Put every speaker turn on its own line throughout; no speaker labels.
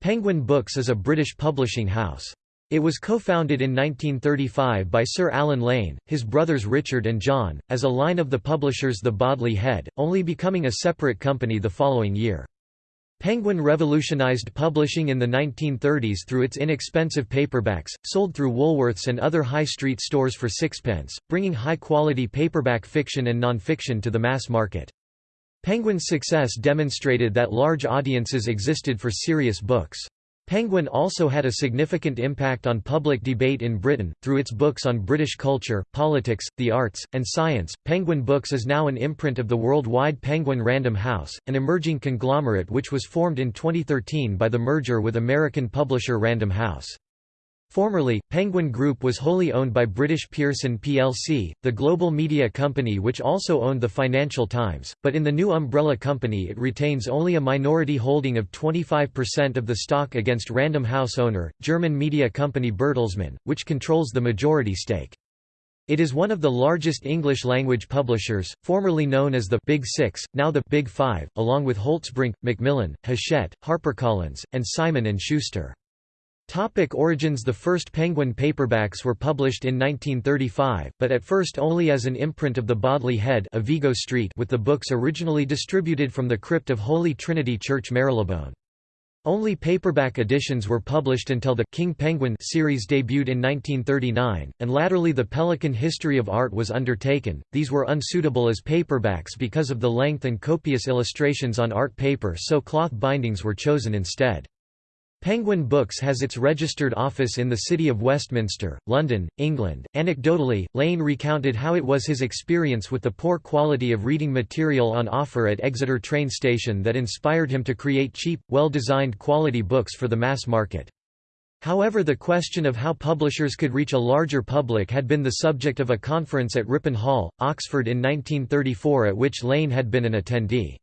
Penguin Books is a British publishing house. It was co-founded in 1935 by Sir Allen Lane, his brothers Richard and John, as a line of the publishers the Bodley Head, only becoming a separate company the following year. Penguin revolutionised publishing in the 1930s through its inexpensive paperbacks, sold through Woolworths and other high street stores for sixpence, bringing high-quality paperback fiction and non-fiction to the mass market. Penguin's success demonstrated that large audiences existed for serious books. Penguin also had a significant impact on public debate in Britain, through its books on British culture, politics, the arts, and science. Penguin Books is now an imprint of the worldwide Penguin Random House, an emerging conglomerate which was formed in 2013 by the merger with American publisher Random House. Formerly, Penguin Group was wholly owned by British Pearson plc, the global media company which also owned the Financial Times, but in the new umbrella company it retains only a minority holding of 25% of the stock against Random House owner, German media company Bertelsmann, which controls the majority stake. It is one of the largest English-language publishers, formerly known as the Big Six, now the Big Five, along with Holtzbrinck, Macmillan, Hachette, HarperCollins, and Simon & Schuster. Topic origins The first Penguin paperbacks were published in 1935, but at first only as an imprint of the Bodley Head of Vigo Street with the books originally distributed from the crypt of Holy Trinity Church Marylebone. Only paperback editions were published until the King Penguin series debuted in 1939, and latterly the Pelican History of Art was undertaken. These were unsuitable as paperbacks because of the length and copious illustrations on art paper so cloth bindings were chosen instead. Penguin Books has its registered office in the City of Westminster, London, England. Anecdotally, Lane recounted how it was his experience with the poor quality of reading material on offer at Exeter train station that inspired him to create cheap, well-designed quality books for the mass market. However the question of how publishers could reach a larger public had been the subject of a conference at Ripon Hall, Oxford in 1934 at which Lane had been an attendee.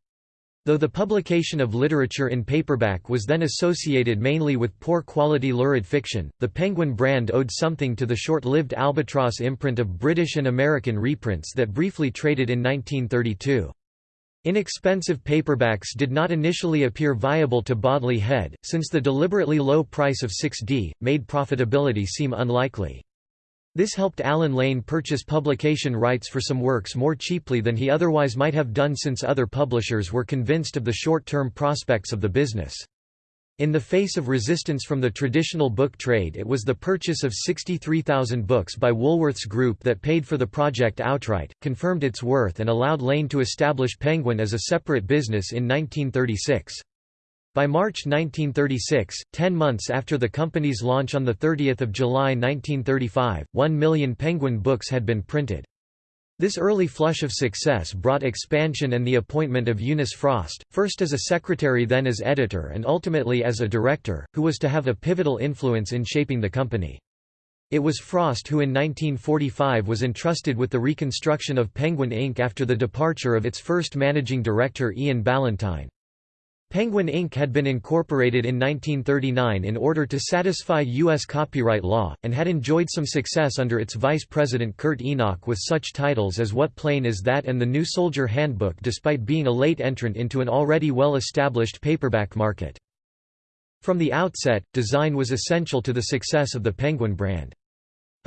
Though the publication of literature in paperback was then associated mainly with poor quality lurid fiction, the Penguin brand owed something to the short-lived Albatross imprint of British and American reprints that briefly traded in 1932. Inexpensive paperbacks did not initially appear viable to Bodley Head, since the deliberately low price of 6d, made profitability seem unlikely. This helped Allen Lane purchase publication rights for some works more cheaply than he otherwise might have done since other publishers were convinced of the short-term prospects of the business. In the face of resistance from the traditional book trade it was the purchase of 63,000 books by Woolworths Group that paid for the project outright, confirmed its worth and allowed Lane to establish Penguin as a separate business in 1936. By March 1936, ten months after the company's launch on 30 July 1935, one million Penguin books had been printed. This early flush of success brought expansion and the appointment of Eunice Frost, first as a secretary then as editor and ultimately as a director, who was to have a pivotal influence in shaping the company. It was Frost who in 1945 was entrusted with the reconstruction of Penguin Inc. after the departure of its first managing director Ian Ballantine. Penguin Inc. had been incorporated in 1939 in order to satisfy U.S. copyright law, and had enjoyed some success under its vice president Kurt Enoch with such titles as What Plane Is That and The New Soldier Handbook despite being a late entrant into an already well-established paperback market. From the outset, design was essential to the success of the Penguin brand.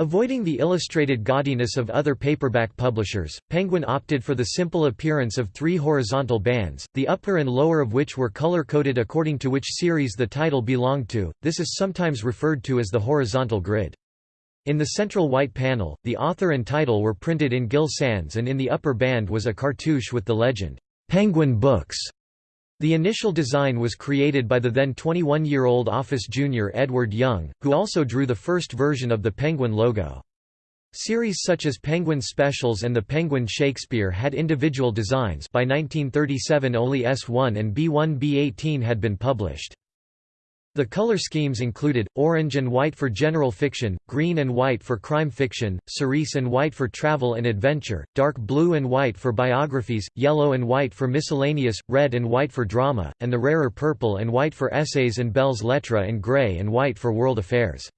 Avoiding the illustrated gaudiness of other paperback publishers, Penguin opted for the simple appearance of three horizontal bands, the upper and lower of which were color-coded according to which series the title belonged to, this is sometimes referred to as the horizontal grid. In the central white panel, the author and title were printed in Gill Sans and in the upper band was a cartouche with the legend, "'Penguin Books' The initial design was created by the then 21-year-old office junior Edward Young, who also drew the first version of the Penguin logo. Series such as Penguin Specials and the Penguin Shakespeare had individual designs by 1937 only S1 and B1-B18 had been published. The color schemes included, orange and white for general fiction, green and white for crime fiction, cerise and white for travel and adventure, dark blue and white for biographies, yellow and white for miscellaneous, red and white for drama, and the rarer purple and white for essays and belles lettres and grey and white for world affairs.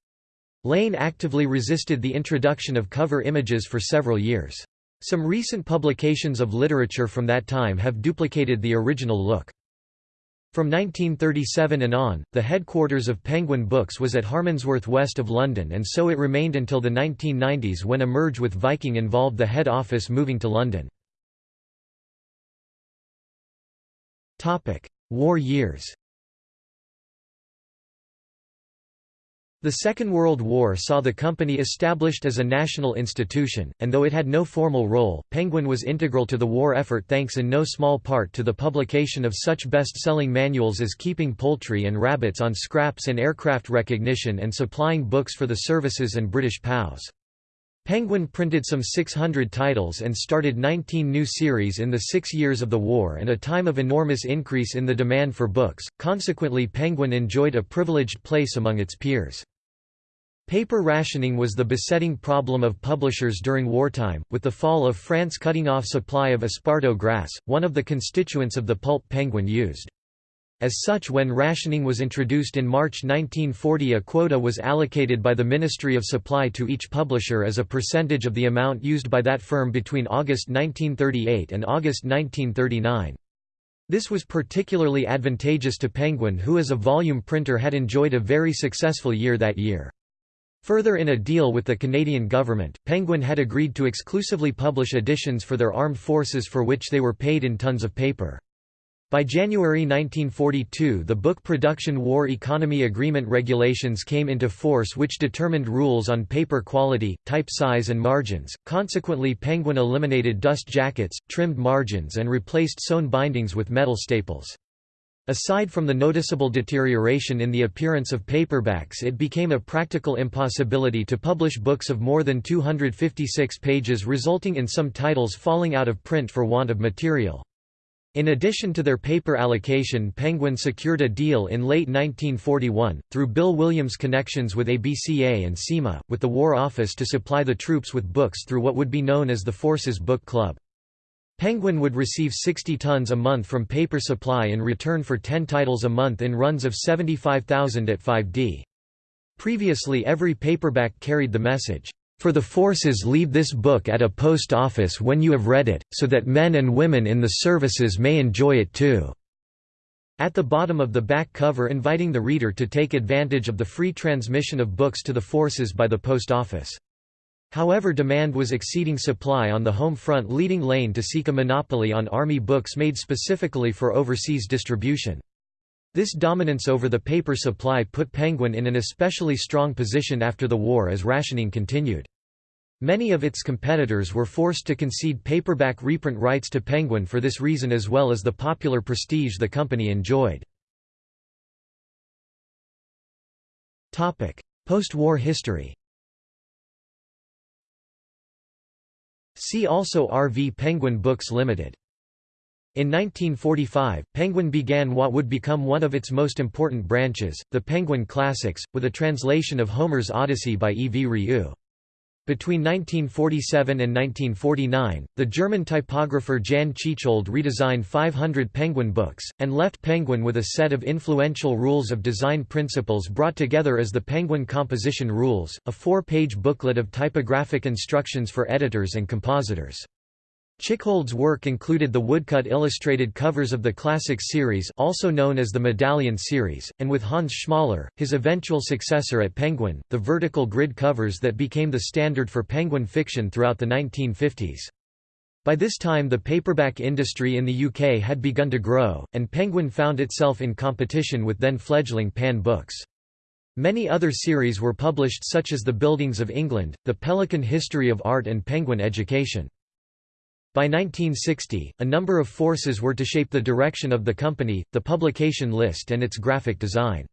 Lane actively resisted the introduction of cover images for several years. Some recent publications of literature from that time have duplicated the original look. From 1937 and on, the headquarters of Penguin Books was at Harmondsworth west of London and so it remained until the 1990s when a merge with Viking involved the head office moving to London. War years The Second World War saw the company established as a national institution, and though it had no formal role, Penguin was integral to the war effort thanks in no small part to the publication of such best-selling manuals as Keeping Poultry and Rabbits on Scraps and Aircraft Recognition and supplying books for the services and British POWs. Penguin printed some 600 titles and started 19 new series in the six years of the war and a time of enormous increase in the demand for books, consequently Penguin enjoyed a privileged place among its peers. Paper rationing was the besetting problem of publishers during wartime, with the fall of France cutting off supply of esparto grass, one of the constituents of the pulp penguin used. As such when rationing was introduced in March 1940 a quota was allocated by the Ministry of Supply to each publisher as a percentage of the amount used by that firm between August 1938 and August 1939. This was particularly advantageous to Penguin who as a volume printer had enjoyed a very successful year that year. Further in a deal with the Canadian government, Penguin had agreed to exclusively publish editions for their armed forces for which they were paid in tons of paper. By January 1942 the Book Production War Economy Agreement regulations came into force which determined rules on paper quality, type size and margins, consequently Penguin eliminated dust jackets, trimmed margins and replaced sewn bindings with metal staples. Aside from the noticeable deterioration in the appearance of paperbacks it became a practical impossibility to publish books of more than 256 pages resulting in some titles falling out of print for want of material. In addition to their paper allocation Penguin secured a deal in late 1941, through Bill Williams' connections with ABCA and CEMA, with the War Office to supply the troops with books through what would be known as the Forces Book Club. Penguin would receive 60 tons a month from Paper Supply in return for 10 titles a month in runs of 75,000 at 5d. Previously every paperback carried the message, "...for the forces leave this book at a post office when you have read it, so that men and women in the services may enjoy it too." At the bottom of the back cover inviting the reader to take advantage of the free transmission of books to the forces by the post office. However demand was exceeding supply on the home front leading Lane to seek a monopoly on Army books made specifically for overseas distribution. This dominance over the paper supply put Penguin in an especially strong position after the war as rationing continued. Many of its competitors were forced to concede paperback reprint rights to Penguin for this reason as well as the popular prestige the company enjoyed. Post-war history See also RV Penguin Books Limited. In 1945, Penguin began what would become one of its most important branches, the Penguin Classics, with a translation of Homer's Odyssey by E. V. Rieu. Between 1947 and 1949, the German typographer Jan Tschichold redesigned 500 Penguin books, and left Penguin with a set of influential rules of design principles brought together as the Penguin Composition Rules, a four-page booklet of typographic instructions for editors and compositors. Tschichold's work included the woodcut illustrated covers of the Classic series also known as the Medallion series, and with Hans Schmoller, his eventual successor at Penguin, the vertical grid covers that became the standard for Penguin fiction throughout the 1950s. By this time the paperback industry in the UK had begun to grow, and Penguin found itself in competition with then fledgling Pan Books. Many other series were published such as The Buildings of England, The Pelican History of Art and Penguin Education. By 1960, a number of forces were to shape the direction of the company, the publication list and its graphic design.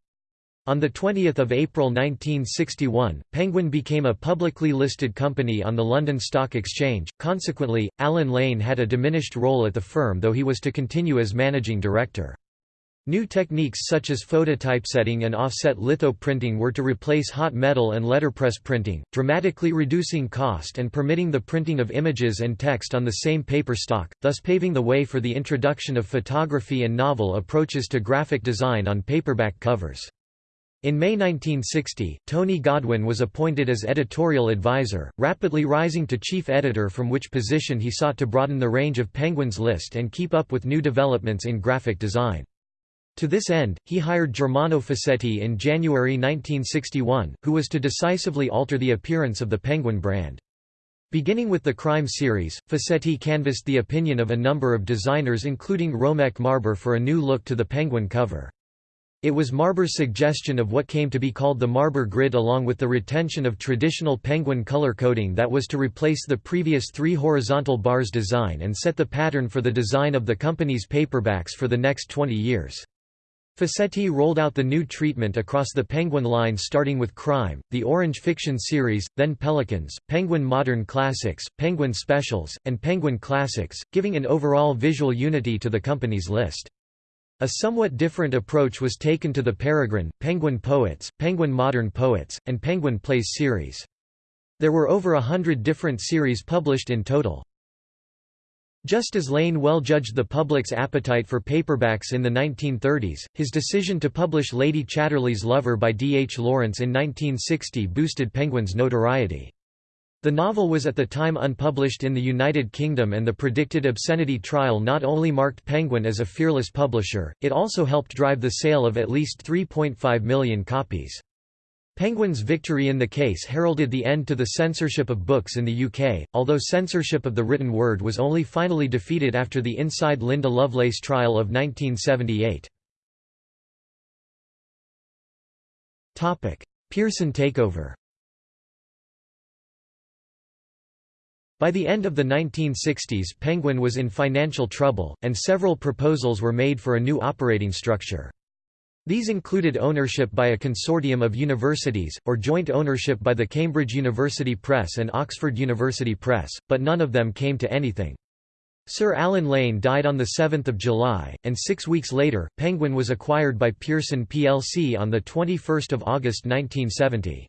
On 20 April 1961, Penguin became a publicly listed company on the London Stock Exchange, consequently, Allen Lane had a diminished role at the firm though he was to continue as managing director. New techniques such as phototypesetting and offset litho printing were to replace hot metal and letterpress printing, dramatically reducing cost and permitting the printing of images and text on the same paper stock, thus paving the way for the introduction of photography and novel approaches to graphic design on paperback covers. In May 1960, Tony Godwin was appointed as editorial advisor, rapidly rising to chief editor from which position he sought to broaden the range of Penguin's list and keep up with new developments in graphic design. To this end, he hired Germano Facetti in January 1961, who was to decisively alter the appearance of the Penguin brand. Beginning with the crime series, Facetti canvassed the opinion of a number of designers including Romek Marber for a new look to the Penguin cover. It was Marber's suggestion of what came to be called the Marber grid along with the retention of traditional penguin color coding that was to replace the previous three horizontal bars design and set the pattern for the design of the company's paperbacks for the next 20 years. Facetti rolled out the new treatment across the Penguin line starting with Crime, the Orange Fiction series, then Pelicans, Penguin Modern Classics, Penguin Specials, and Penguin Classics, giving an overall visual unity to the company's list. A somewhat different approach was taken to the Peregrine, Penguin Poets, Penguin Modern Poets, and Penguin Plays series. There were over a hundred different series published in total. Just as Lane well judged the public's appetite for paperbacks in the 1930s, his decision to publish Lady Chatterley's Lover by D. H. Lawrence in 1960 boosted Penguin's notoriety. The novel was at the time unpublished in the United Kingdom and the predicted obscenity trial not only marked Penguin as a fearless publisher, it also helped drive the sale of at least 3.5 million copies. Penguin's victory in the case heralded the end to the censorship of books in the UK, although censorship of the written word was only finally defeated after the Inside Linda Lovelace trial of 1978. Pearson takeover By the end of the 1960s Penguin was in financial trouble, and several proposals were made for a new operating structure. These included ownership by a consortium of universities, or joint ownership by the Cambridge University Press and Oxford University Press, but none of them came to anything. Sir Allen Lane died on 7 July, and six weeks later, Penguin was acquired by Pearson plc on 21 August 1970.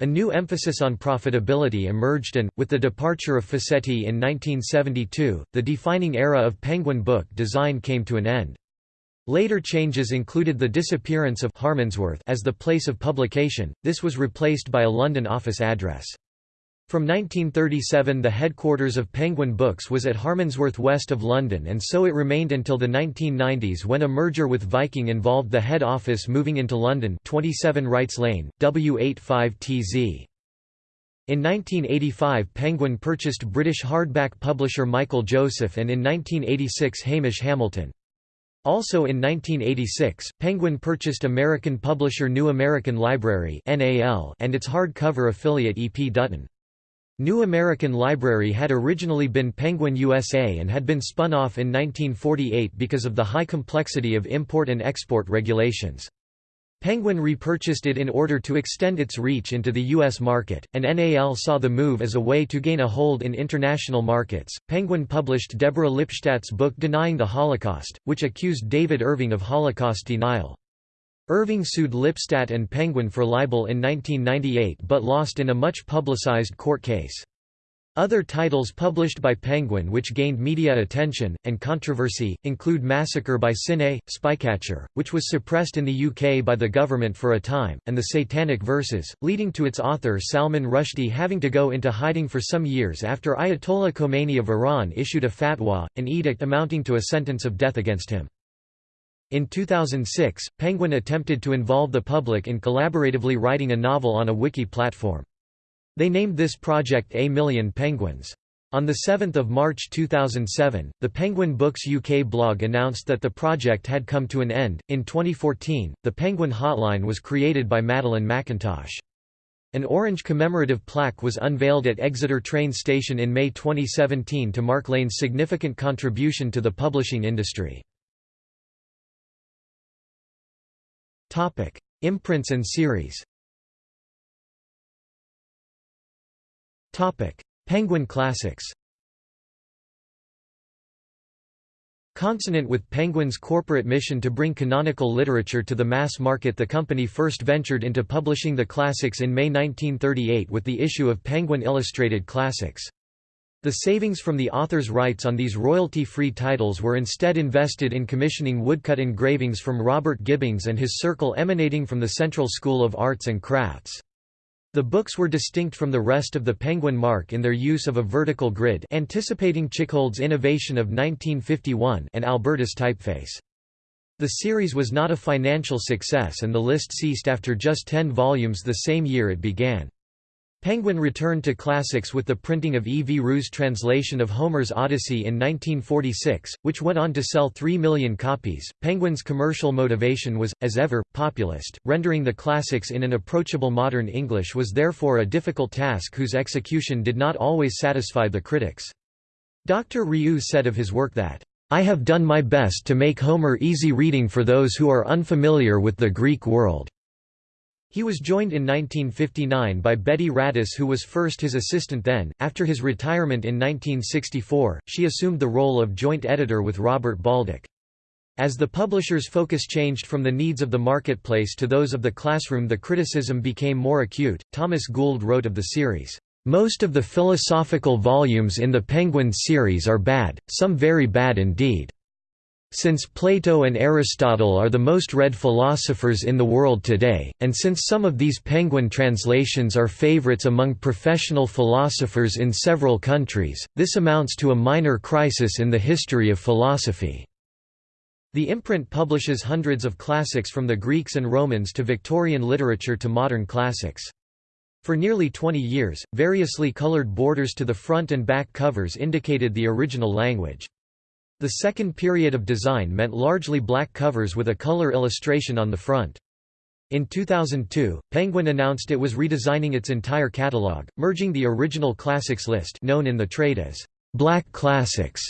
A new emphasis on profitability emerged and, with the departure of Facetti in 1972, the defining era of Penguin book design came to an end. Later changes included the disappearance of Harmondsworth as the place of publication, this was replaced by a London office address. From 1937 the headquarters of Penguin Books was at Harmondsworth west of London and so it remained until the 1990s when a merger with Viking involved the head office moving into London 27 Wrights Lane, W85TZ. In 1985 Penguin purchased British hardback publisher Michael Joseph and in 1986 Hamish Hamilton. Also in 1986, Penguin purchased American publisher New American Library and its hardcover affiliate E. P. Dutton. New American Library had originally been Penguin USA and had been spun off in 1948 because of the high complexity of import and export regulations. Penguin repurchased it in order to extend its reach into the U.S. market, and NAL saw the move as a way to gain a hold in international markets. Penguin published Deborah Lipstadt's book Denying the Holocaust, which accused David Irving of Holocaust denial. Irving sued Lipstadt and Penguin for libel in 1998 but lost in a much publicized court case. Other titles published by Penguin which gained media attention, and controversy, include Massacre by Siné, Spycatcher, which was suppressed in the UK by the government for a time, and The Satanic Verses, leading to its author Salman Rushdie having to go into hiding for some years after Ayatollah Khomeini of Iran issued a fatwa, an edict amounting to a sentence of death against him. In 2006, Penguin attempted to involve the public in collaboratively writing a novel on a wiki platform. They named this project A Million Penguins. On 7 March 2007, the Penguin Books UK blog announced that the project had come to an end. In 2014, the Penguin Hotline was created by Madeline McIntosh. An orange commemorative plaque was unveiled at Exeter train station in May 2017 to mark Lane's significant contribution to the publishing industry. Imprints and series Penguin Classics Consonant with Penguin's corporate mission to bring canonical literature to the mass market the company first ventured into publishing the classics in May 1938 with the issue of Penguin Illustrated Classics. The savings from the author's rights on these royalty-free titles were instead invested in commissioning woodcut engravings from Robert Gibbings and his circle emanating from the Central School of Arts and Crafts. The books were distinct from the rest of the Penguin mark in their use of a vertical grid anticipating Tschichold's innovation of 1951 and Albertus typeface. The series was not a financial success and the list ceased after just ten volumes the same year it began. Penguin returned to classics with the printing of E. V. Rieu's translation of Homer's Odyssey in 1946, which went on to sell 3 million copies. Penguin's commercial motivation was, as ever, populist. Rendering the classics in an approachable modern English was therefore a difficult task whose execution did not always satisfy the critics. Dr. Rieu said of his work that, I have done my best to make Homer easy reading for those who are unfamiliar with the Greek world. He was joined in 1959 by Betty Radice who was first his assistant then. After his retirement in 1964, she assumed the role of joint editor with Robert Baldock. As the publisher's focus changed from the needs of the marketplace to those of the classroom the criticism became more acute. Thomas Gould wrote of the series, "...most of the philosophical volumes in the Penguin series are bad, some very bad indeed." Since Plato and Aristotle are the most read philosophers in the world today, and since some of these Penguin translations are favorites among professional philosophers in several countries, this amounts to a minor crisis in the history of philosophy. The imprint publishes hundreds of classics from the Greeks and Romans to Victorian literature to modern classics. For nearly 20 years, variously colored borders to the front and back covers indicated the original language. The second period of design meant largely black covers with a color illustration on the front. In 2002, Penguin announced it was redesigning its entire catalog, merging the original classics list known in the trade as Black Classics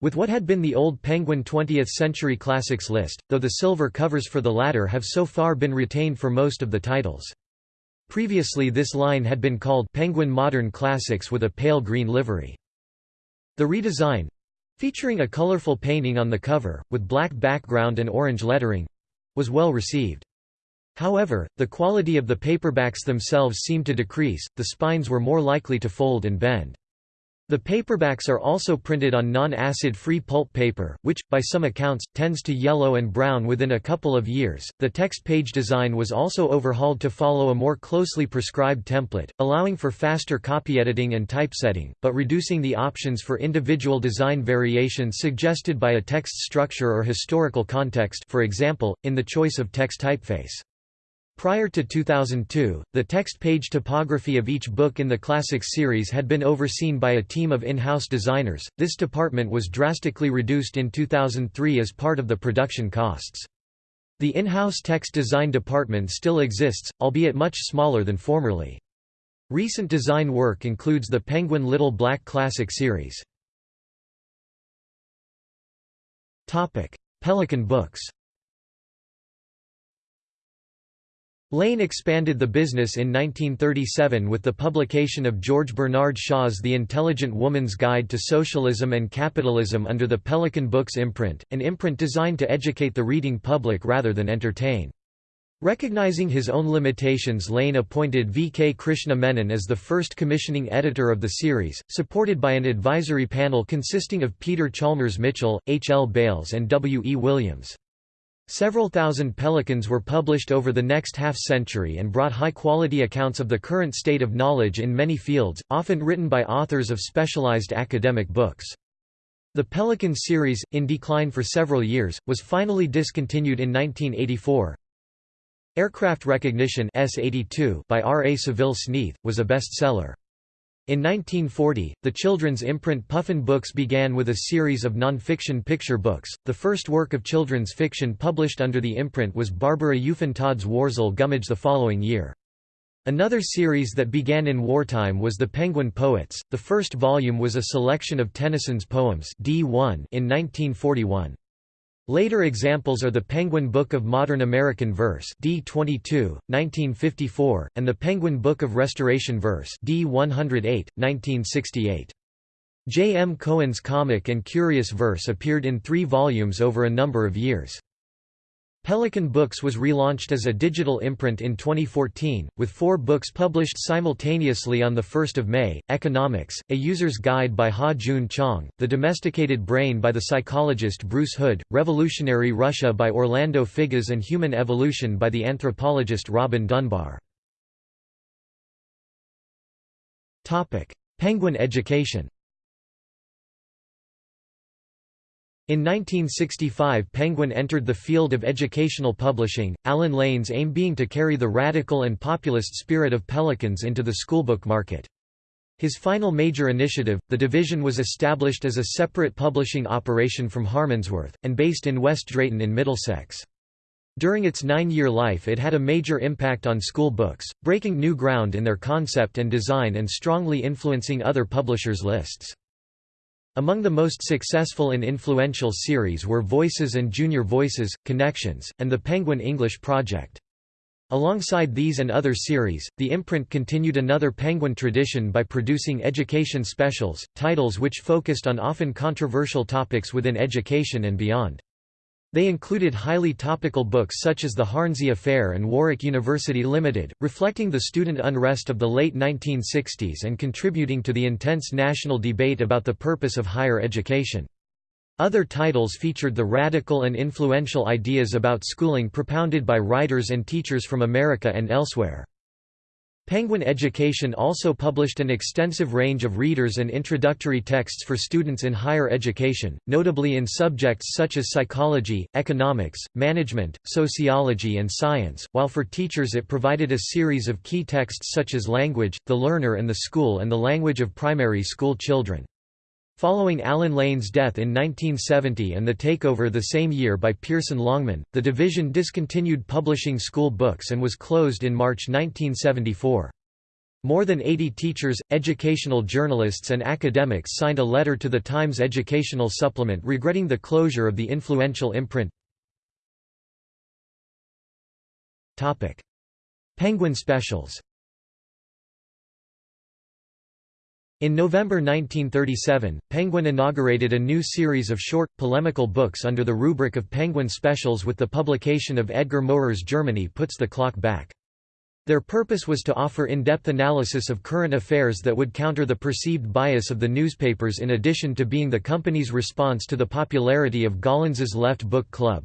with what had been the old Penguin 20th Century Classics list, though the silver covers for the latter have so far been retained for most of the titles. Previously this line had been called Penguin Modern Classics with a pale green livery. The redesign, featuring a colorful painting on the cover, with black background and orange lettering was well received. However, the quality of the paperbacks themselves seemed to decrease, the spines were more likely to fold and bend. The paperbacks are also printed on non-acid free pulp paper, which, by some accounts, tends to yellow and brown within a couple of years. The text page design was also overhauled to follow a more closely prescribed template, allowing for faster copy editing and typesetting, but reducing the options for individual design variations suggested by a text structure or historical context for example, in the choice of text typeface. Prior to 2002, the text page typography of each book in the Classics series had been overseen by a team of in-house designers. This department was drastically reduced in 2003 as part of the production costs. The in-house text design department still exists, albeit much smaller than formerly. Recent design work includes the Penguin Little Black Classic series. Pelican Books Lane expanded the business in 1937 with the publication of George Bernard Shaw's The Intelligent Woman's Guide to Socialism and Capitalism under the Pelican Books imprint, an imprint designed to educate the reading public rather than entertain. Recognizing his own limitations Lane appointed V. K. Krishna Menon as the first commissioning editor of the series, supported by an advisory panel consisting of Peter Chalmers Mitchell, H. L. Beales and W. E. Williams. Several thousand pelicans were published over the next half-century and brought high-quality accounts of the current state of knowledge in many fields, often written by authors of specialized academic books. The Pelican series, in decline for several years, was finally discontinued in 1984. Aircraft Recognition S-82 by R. A. Saville Sneath, was a bestseller. In 1940, the children's imprint Puffin Books began with a series of non-fiction picture books. The first work of children's fiction published under the imprint was Barbara Euphan Todd's Worzel Gummidge the following year. Another series that began in wartime was The Penguin Poets. The first volume was a selection of Tennyson's poems D1 in 1941. Later examples are the Penguin Book of Modern American Verse D22, 1954, and the Penguin Book of Restoration Verse D108, 1968. J. M. Cohen's Comic and Curious Verse appeared in three volumes over a number of years. Pelican Books was relaunched as a digital imprint in 2014, with four books published simultaneously on 1 May, Economics, A User's Guide by Ha-Joon Chang, The Domesticated Brain by the psychologist Bruce Hood, Revolutionary Russia by Orlando Figes and Human Evolution by the anthropologist Robin Dunbar. Penguin education In 1965 Penguin entered the field of educational publishing, Allen Lane's aim being to carry the radical and populist spirit of Pelicans into the schoolbook market. His final major initiative, the division was established as a separate publishing operation from Harmondsworth, and based in West Drayton in Middlesex. During its nine-year life it had a major impact on school books, breaking new ground in their concept and design and strongly influencing other publishers' lists. Among the most successful and influential series were Voices and Junior Voices, Connections, and the Penguin English Project. Alongside these and other series, the imprint continued another Penguin tradition by producing education specials, titles which focused on often controversial topics within education and beyond. They included highly topical books such as The Hornsey Affair and Warwick University Limited, reflecting the student unrest of the late 1960s and contributing to the intense national debate about the purpose of higher education. Other titles featured the radical and influential ideas about schooling propounded by writers and teachers from America and elsewhere. Penguin Education also published an extensive range of readers and introductory texts for students in higher education, notably in subjects such as psychology, economics, management, sociology and science, while for teachers it provided a series of key texts such as Language, The Learner and the School and the Language of Primary School Children. Following Allen Lane's death in 1970 and the takeover the same year by Pearson Longman, the division discontinued publishing school books and was closed in March 1974. More than 80 teachers, educational journalists and academics signed a letter to the Times Educational Supplement regretting the closure of the influential imprint. Penguin Specials In November 1937, Penguin inaugurated a new series of short, polemical books under the rubric of Penguin Specials with the publication of Edgar Mowrer's Germany Puts the Clock Back. Their purpose was to offer in-depth analysis of current affairs that would counter the perceived bias of the newspapers in addition to being the company's response to the popularity of Gollancz's Left Book Club.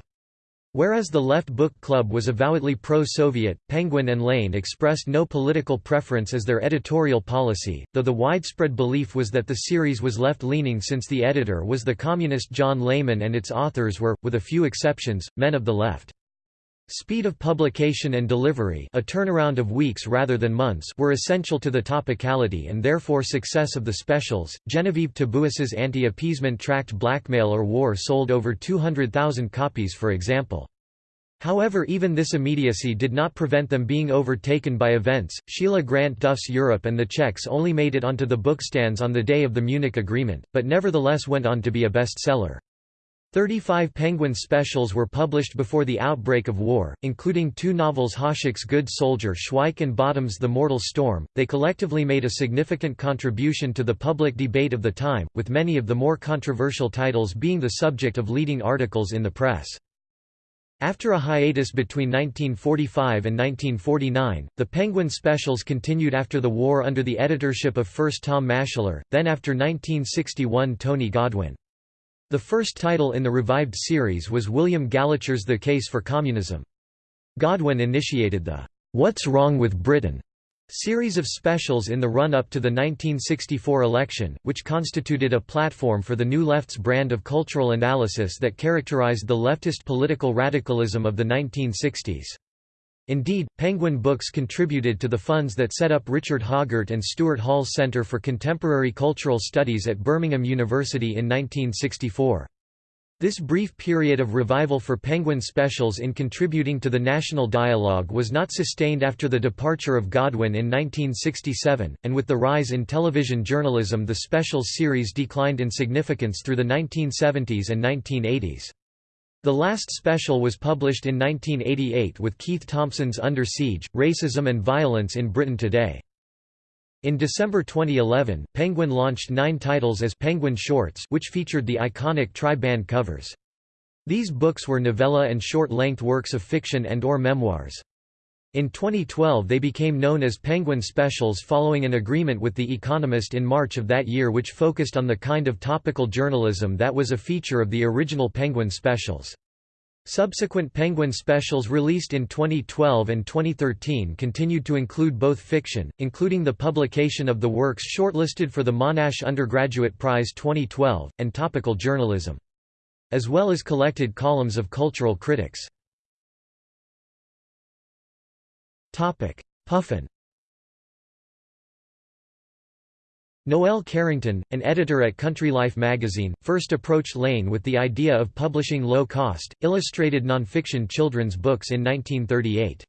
Whereas the Left Book Club was avowedly pro-Soviet, Penguin and Lane expressed no political preference as their editorial policy, though the widespread belief was that the series was left-leaning since the editor was the communist John Lehmann and its authors were, with a few exceptions, men of the left. Speed of publication and delivery a turnaround of weeks rather than months were essential to the topicality and therefore success of the specials. Geneviève Tabouis's anti-appeasement tract Blackmail or War sold over 200,000 copies for example. However even this immediacy did not prevent them being overtaken by events. Sheila Grant Duff's Europe and the Czechs only made it onto the bookstands on the day of the Munich Agreement, but nevertheless went on to be a bestseller. Thirty-five Penguin specials were published before the outbreak of war, including two novels Hašek's Good Soldier Schweik and Bottome's The Mortal Storm. They collectively made a significant contribution to the public debate of the time, with many of the more controversial titles being the subject of leading articles in the press. After a hiatus between 1945 and 1949, the Penguin specials continued after the war under the editorship of first Tom Maschler, then after 1961 Tony Godwin. The first title in the revived series was William Gallacher's The Case for Communism. Godwin initiated the What's Wrong with Britain series of specials in the run-up to the 1964 election, which constituted a platform for the New Left's brand of cultural analysis that characterized the leftist political radicalism of the 1960s. Indeed, Penguin Books contributed to the funds that set up Richard Hoggart and Stuart Hall's Centre for Contemporary Cultural Studies at Birmingham University in 1964. This brief period of revival for Penguin specials in contributing to the national dialogue was not sustained after the departure of Godwin in 1967, and with the rise in television journalism the specials series declined in significance through the 1970s and 1980s. The last special was published in 1988 with Keith Thompson's Under Siege, Racism and Violence in Britain Today. In December 2011, Penguin launched nine titles as Penguin Shorts which featured the iconic tri-band covers. These books were novella and short-length works of fiction and or memoirs. In 2012 they became known as Penguin Specials following an agreement with The Economist in March of that year which focused on the kind of topical journalism that was a feature of the original Penguin Specials. Subsequent Penguin specials released in 2012 and 2013 continued to include both fiction, including the publication of the works shortlisted for the Monash Undergraduate Prize 2012, and topical journalism. as well as collected columns of cultural critics. Puffin Noel Carrington, an editor at Country Life magazine, first approached Lane with the idea of publishing low-cost, illustrated nonfiction children's books in 1938.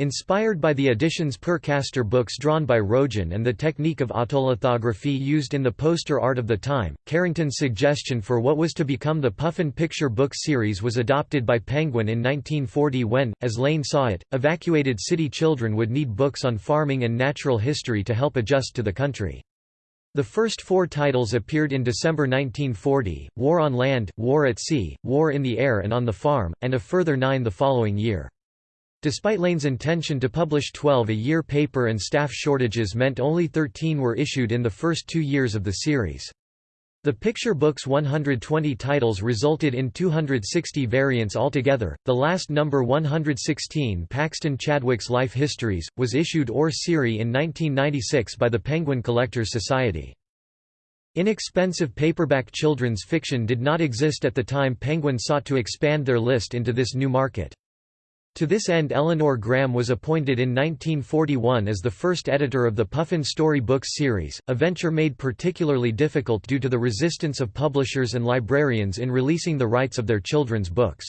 Inspired by the editions Père Castor books drawn by Rojan and the technique of autolithography used in the poster art of the time, Carrington's suggestion for what was to become the Puffin Picture Book series was adopted by Penguin in 1940 when, as Lane saw it, evacuated city children would need books on farming and natural history to help adjust to the country. The first four titles appeared in December 1940, War on Land, War at Sea, War in the Air and on the Farm, and a further nine the following year. Despite Lane's intention to publish 12 a year paper and staff shortages meant only 13 were issued in the first two years of the series. The picture book's 120 titles resulted in 260 variants altogether. The last number 116, Paxton Chadwick's Life Histories, was issued or seri in 1996 by the Penguin Collectors Society. Inexpensive paperback children's fiction did not exist at the time Penguin sought to expand their list into this new market. To this end Eleanor Graham was appointed in 1941 as the first editor of the Puffin Story Books series, a venture made particularly difficult due to the resistance of publishers and librarians in releasing the rights of their children's books.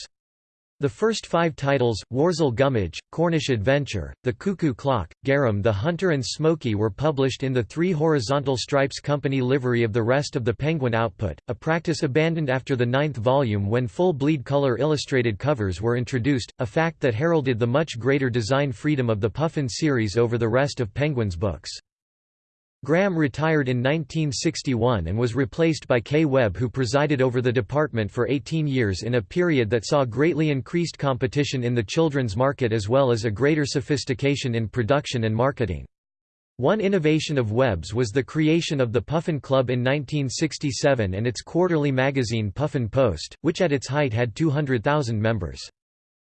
The first five titles, Worzel Gummidge, Cornish Adventure, The Cuckoo Clock, Garram the Hunter and Smoky were published in the three horizontal stripes company livery of the rest of the Penguin output, a practice abandoned after the ninth volume when full bleed color illustrated covers were introduced, a fact that heralded the much greater design freedom of the Puffin series over the rest of Penguin's books. Graham retired in 1961 and was replaced by Kay Webb who presided over the department for 18 years in a period that saw greatly increased competition in the children's market as well as a greater sophistication in production and marketing. One innovation of Webb's was the creation of the Puffin Club in 1967 and its quarterly magazine Puffin Post, which at its height had 200,000 members.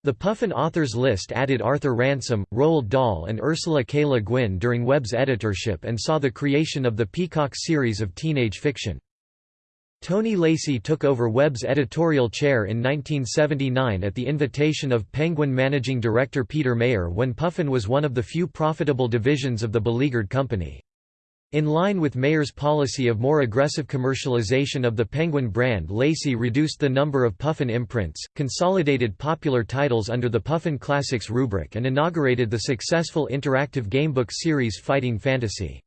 The Puffin authors list added Arthur Ransome, Roald Dahl and Ursula K. Le Guin during Webb's editorship and saw the creation of the Peacock series of teenage fiction. Tony Lacey took over Webb's editorial chair in 1979 at the invitation of Penguin managing director Peter Mayer when Puffin was one of the few profitable divisions of the beleaguered company. In line with Mayer's policy of more aggressive commercialization of the Penguin brand Lacey reduced the number of Puffin imprints, consolidated popular titles under the Puffin Classics rubric and inaugurated the successful interactive gamebook series Fighting Fantasy.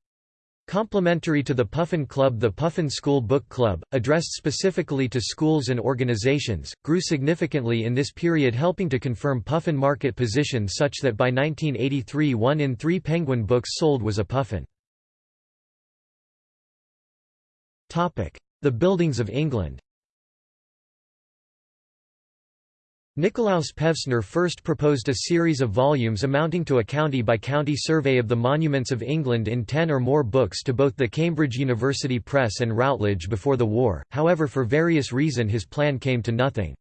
Complementary to the Puffin Club the Puffin School Book Club, addressed specifically to schools and organizations, grew significantly in this period helping to confirm Puffin market position such that by 1983 one in three Penguin books sold was a Puffin. The Buildings of England Nikolaus Pevsner first proposed a series of volumes amounting to a county-by-county -county survey of the monuments of England in ten or more books to both the Cambridge University Press and Routledge before the war, however for various reason his plan came to nothing.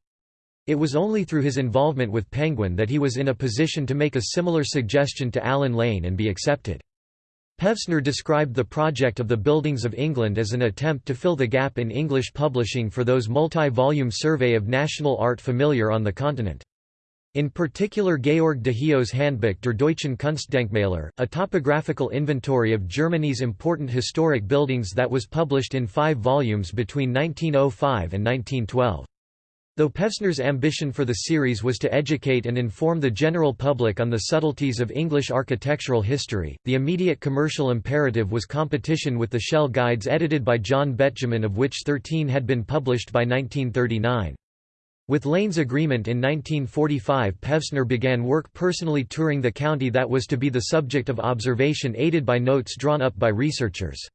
It was only through his involvement with Penguin that he was in a position to make a similar suggestion to Allen Lane and be accepted. Pevsner described the project of the Buildings of England as an attempt to fill the gap in English publishing for those multi-volume survey of national art familiar on the continent. In particular Georg Dehio's Handbuch der deutschen Kunstdenkmäler, a topographical inventory of Germany's important historic buildings that was published in five volumes between 1905 and 1912. Though Pevsner's ambition for the series was to educate and inform the general public on the subtleties of English architectural history, the immediate commercial imperative was competition with the shell guides edited by John Betjeman of which 13 had been published by 1939. With Lane's agreement in 1945 Pevsner began work personally touring the county that was to be the subject of observation aided by notes drawn up by researchers.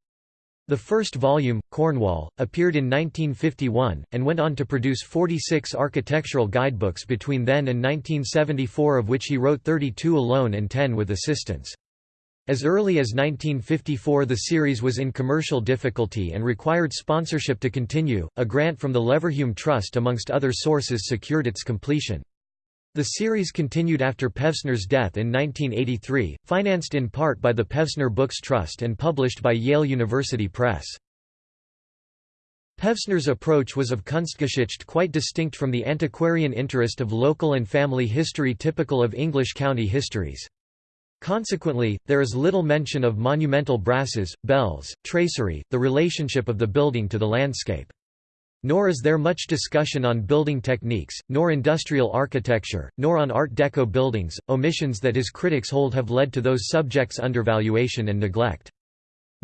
The first volume, Cornwall, appeared in 1951, and went on to produce 46 architectural guidebooks between then and 1974 of which he wrote 32 alone and 10 with assistance. As early as 1954 the series was in commercial difficulty and required sponsorship to continue, a grant from the Leverhulme Trust amongst other sources secured its completion. The series continued after Pevsner's death in 1983, financed in part by the Pevsner Books Trust and published by Yale University Press. Pevsner's approach was of Kunstgeschichte quite distinct from the antiquarian interest of local and family history typical of English county histories. Consequently, there is little mention of monumental brasses, bells, tracery, the relationship of the building to the landscape. Nor is there much discussion on building techniques, nor industrial architecture, nor on Art Deco buildings, omissions that his critics hold have led to those subjects' undervaluation and neglect.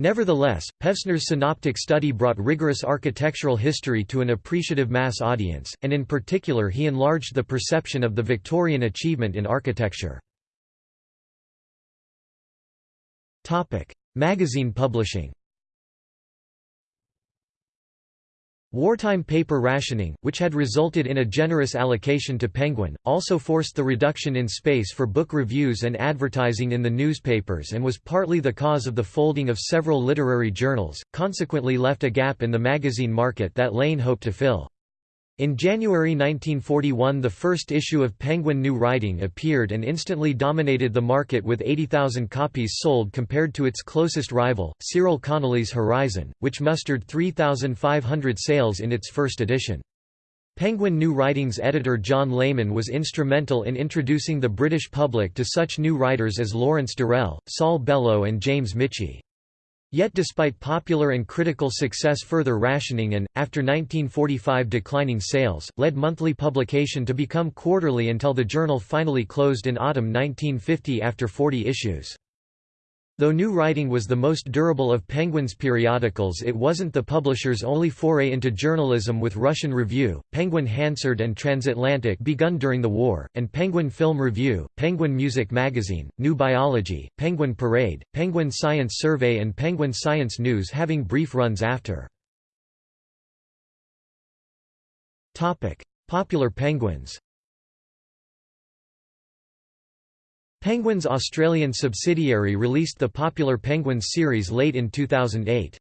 Nevertheless, Pevsner's synoptic study brought rigorous architectural history to an appreciative mass audience, and in particular he enlarged the perception of the Victorian achievement in architecture. Magazine publishing Wartime paper rationing, which had resulted in a generous allocation to Penguin, also forced the reduction in space for book reviews and advertising in the newspapers and was partly the cause of the folding of several literary journals, consequently left a gap in the magazine market that Lane hoped to fill. In January 1941 the first issue of Penguin New Writing appeared and instantly dominated the market with 80,000 copies sold compared to its closest rival, Cyril Connolly's Horizon, which mustered 3,500 sales in its first edition. Penguin New Writing's editor John Lehmann was instrumental in introducing the British public to such new writers as Lawrence Durrell, Saul Bellow and James Michie. Yet despite popular and critical success further rationing and, after 1945 declining sales, led monthly publication to become quarterly until the journal finally closed in autumn 1950 after 40 issues. Though New Writing was the most durable of Penguin's periodicals it wasn't the publisher's only foray into journalism with Russian Review, Penguin Hansard and Transatlantic begun during the war, and Penguin Film Review, Penguin Music Magazine, New Biology, Penguin Parade, Penguin Science Survey and Penguin Science News having brief runs after. Popular penguins Penguin's Australian subsidiary released the popular Penguins series late in 2008.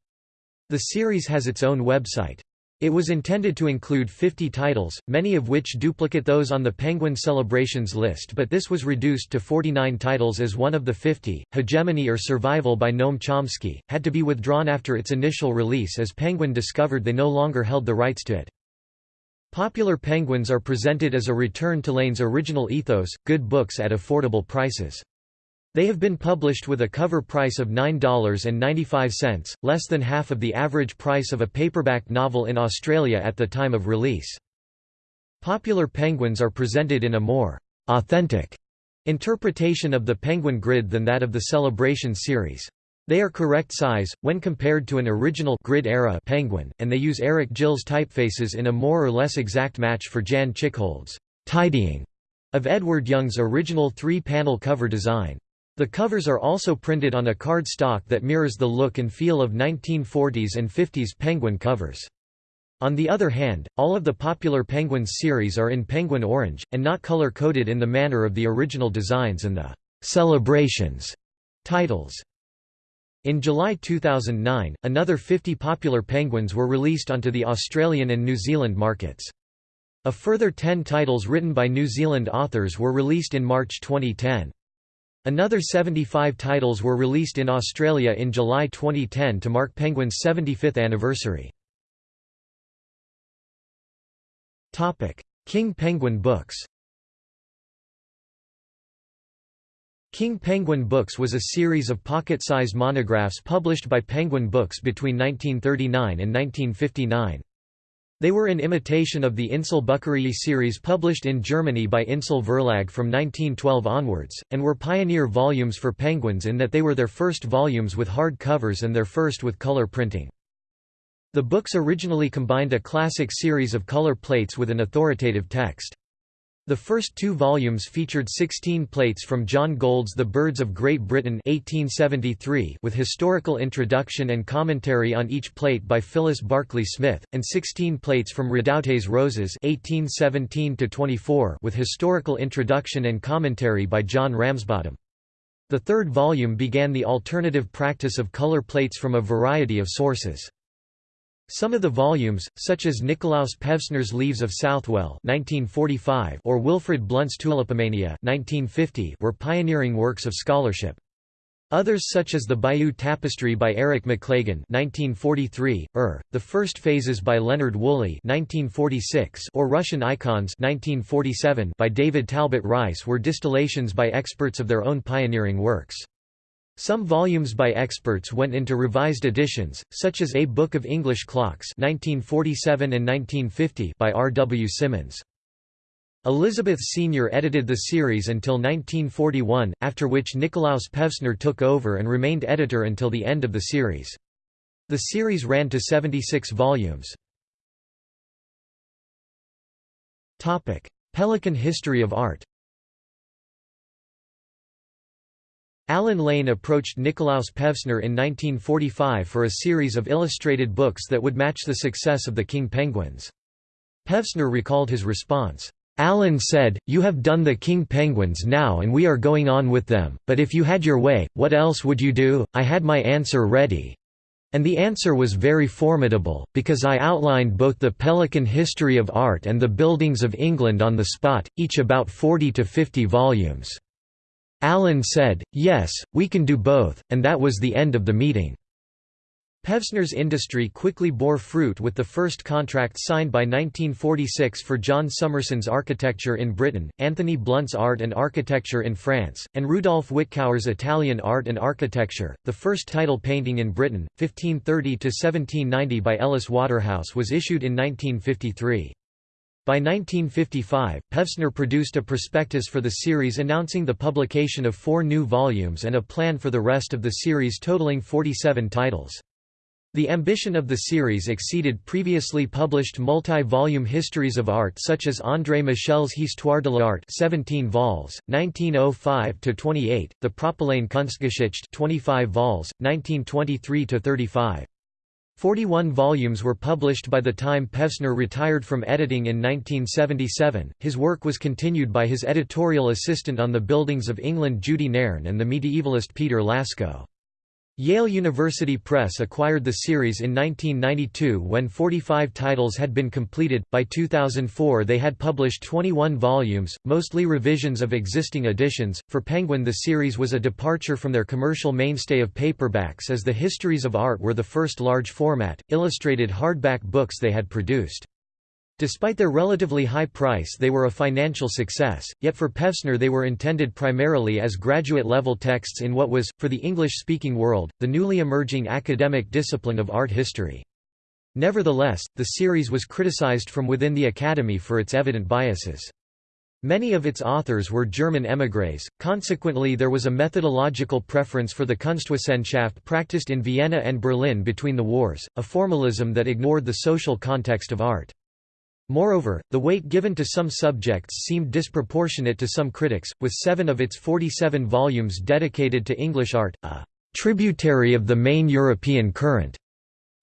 The series has its own website. It was intended to include 50 titles, many of which duplicate those on the Penguin Celebrations list but this was reduced to 49 titles as one of the 50, Hegemony or Survival by Noam Chomsky, had to be withdrawn after its initial release as Penguin discovered they no longer held the rights to it. Popular Penguins are presented as a return to Lane's original ethos, good books at affordable prices. They have been published with a cover price of $9.95, less than half of the average price of a paperback novel in Australia at the time of release. Popular Penguins are presented in a more «authentic» interpretation of the Penguin grid than that of the Celebration series. They are correct size, when compared to an original grid-era penguin, and they use Eric Gills typefaces in a more or less exact match for Jan Tschichold's tidying of Edward Young's original three-panel cover design. The covers are also printed on a card stock that mirrors the look and feel of 1940s and 50s penguin covers. On the other hand, all of the popular Penguins series are in penguin orange, and not color-coded in the manner of the original designs and the «celebrations» titles. In July 2009, another 50 popular penguins were released onto the Australian and New Zealand markets. A further 10 titles written by New Zealand authors were released in March 2010. Another 75 titles were released in Australia in July 2010 to mark Penguin's 75th anniversary. King Penguin Books King Penguin Books was a series of pocket-size monographs published by Penguin Books between 1939 and 1959. They were in imitation of the Insel Bücherei series published in Germany by Insel Verlag from 1912 onwards, and were pioneer volumes for Penguins in that they were their first volumes with hard covers and their first with color printing. The books originally combined a classic series of color plates with an authoritative text. The first two volumes featured 16 plates from John Gould's The Birds of Great Britain 1873 with historical introduction and commentary on each plate by Phyllis Barclay Smith, and 16 plates from Redoute's Roses 1817 with historical introduction and commentary by John Ramsbottom. The third volume began the alternative practice of color plates from a variety of sources. Some of the volumes, such as Nikolaus Pevsner's Leaves of Southwell (1945) or Wilfrid Blunt's Tulipomania (1950), were pioneering works of scholarship. Others such as the Bayeux Tapestry by Eric Maclagan 1943, er, The First Phases by Leonard Woolley 1946, or Russian Icons 1947 by David Talbot Rice were distillations by experts of their own pioneering works. Some volumes by experts went into revised editions, such as A Book of English Clocks 1947 and 1950 by R. W. Symonds. Elizabeth Senior edited the series until 1941, after which Nikolaus Pevsner took over and remained editor until the end of the series. The series ran to 76 volumes. Pelican history of art Allen Lane approached Nikolaus Pevsner in 1945 for a series of illustrated books that would match the success of the King Penguins. Pevsner recalled his response, Allen said, You have done the king penguins now and we are going on with them, but if you had your way, what else would you do? I had my answer ready. And the answer was very formidable, because I outlined both the Pelican history of art and the buildings of England on the spot, each about 40 to 50 volumes. Allen said, yes, we can do both, and that was the end of the meeting. Pevsner's industry quickly bore fruit with the first contract signed by 1946 for John Summerson's architecture in Britain, Anthony Blunt's art and architecture in France, and Rudolf Wittkower's Italian art and architecture. The first title painting in Britain, 1530 to 1790 by Ellis Waterhouse was issued in 1953. By 1955, Pevsner produced a prospectus for the series announcing the publication of four new volumes and a plan for the rest of the series totaling 47 titles. The ambition of the series exceeded previously published multi-volume histories of art such as André Michel's Histoire de l'art 17 vols, 1905–28, the Propylaen Kunstgeschichte 25 vols, 1923–35. 41 volumes were published by the time Pevsner retired from editing in 1977. His work was continued by his editorial assistant on the Buildings of England Judy Nairn and the medievalist Peter Lasko. Yale University Press acquired the series in 1992 when 45 titles had been completed. By 2004, they had published 21 volumes, mostly revisions of existing editions. For Penguin, the series was a departure from their commercial mainstay of paperbacks as the Histories of Art were the first large format, illustrated hardback books they had produced. Despite their relatively high price they were a financial success, yet for Pevsner they were intended primarily as graduate-level texts in what was, for the English-speaking world, the newly emerging academic discipline of art history. Nevertheless, the series was criticized from within the Academy for its evident biases. Many of its authors were German émigrés, consequently there was a methodological preference for the Kunstwissenschaft practiced in Vienna and Berlin between the wars, a formalism that ignored the social context of art. Moreover, the weight given to some subjects seemed disproportionate to some critics, with seven of its 47 volumes dedicated to English art, a «tributary of the main European current»,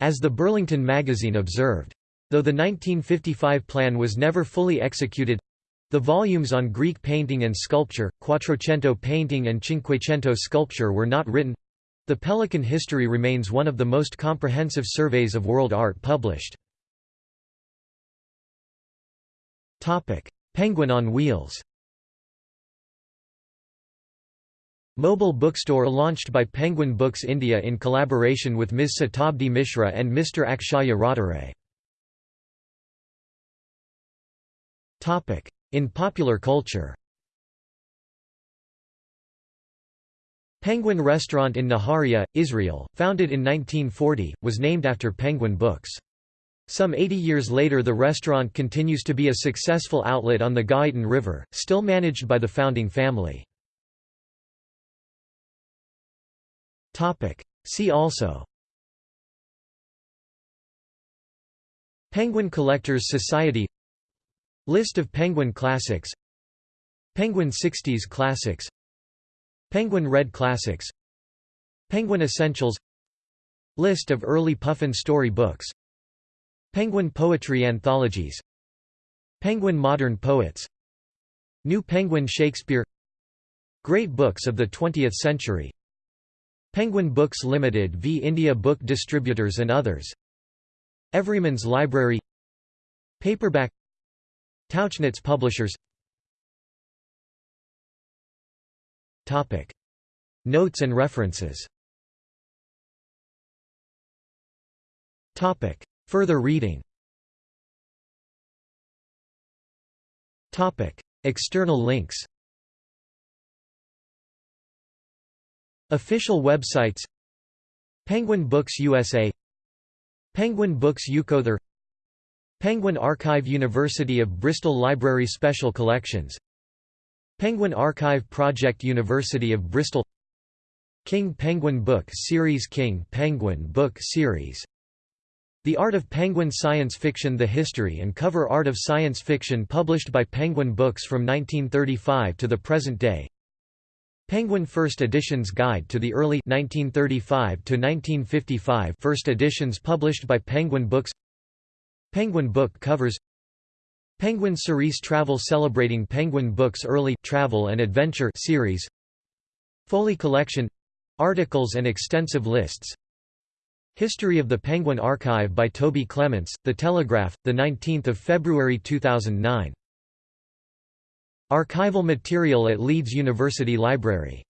as the Burlington magazine observed. Though the 1955 plan was never fully executed—the volumes on Greek painting and sculpture, Quattrocento painting and Cinquecento sculpture were not written—the Pelican history remains one of the most comprehensive surveys of world art published. Penguin on Wheels Mobile bookstore launched by Penguin Books India in collaboration with Ms. Satabdi Mishra and Mr. Akshaya Rathore. In popular culture Penguin Restaurant in Nahariya, Israel, founded in 1940, was named after Penguin Books. Some 80 years later the restaurant continues to be a successful outlet on the Ga'aton River, still managed by the founding family. See also Penguin Collectors Society List of Penguin Classics Penguin 60s Classics Penguin Red Classics Penguin Essentials List of early Puffin story books Penguin Poetry Anthologies. Penguin Modern Poets. New Penguin Shakespeare. Great Books of the Twentieth Century. Penguin Books Limited v India Book Distributors and others. Everyman's Library. Paperback. Tauchnitz Publishers. Topic. Notes and references Further reading. External links. Official websites. Penguin Books USA Penguin Books Ukother Penguin Archive University of Bristol Library Special Collections. Penguin Archive Project University of Bristol. King Penguin Book Series King Penguin Book Series The Art of Penguin Science Fiction The History and Cover Art of Science Fiction published by Penguin Books from 1935 to the present day. Penguin First Editions Guide to the Early 1935 to 1955 First editions published by Penguin Books. Penguin Book Covers. Penguin Cerise Travel celebrating Penguin Books' early travel and adventure series. Foley Collection. Articles and extensive lists History of the Penguin Archive by Toby Clements, The Telegraph, 19 February 2009. Archival material at Leeds University Library